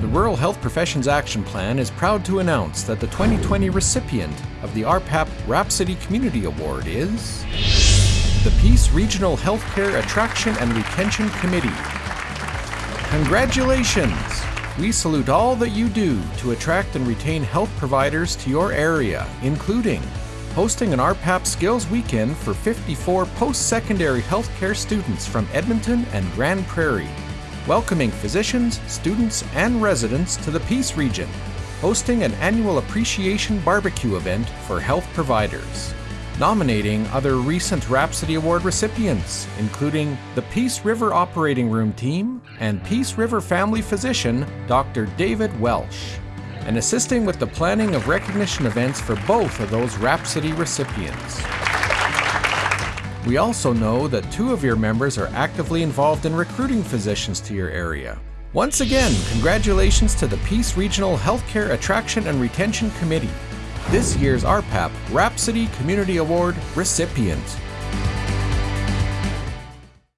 The Rural Health Professions Action Plan is proud to announce that the 2020 recipient of the RPAP Rhapsody Community Award is the Peace Regional Healthcare Attraction and Retention Committee. Congratulations! We salute all that you do to attract and retain health providers to your area, including hosting an RPAP Skills Weekend for 54 post-secondary healthcare students from Edmonton and Grande Prairie, welcoming physicians, students, and residents to the Peace Region, hosting an annual appreciation barbecue event for health providers, nominating other recent Rhapsody Award recipients, including the Peace River Operating Room team and Peace River family physician, Dr. David Welsh, and assisting with the planning of recognition events for both of those Rhapsody recipients. We also know that two of your members are actively involved in recruiting physicians to your area. Once again, congratulations to the Peace Regional Healthcare Attraction and Retention Committee, this year's RPAP Rhapsody Community Award recipient.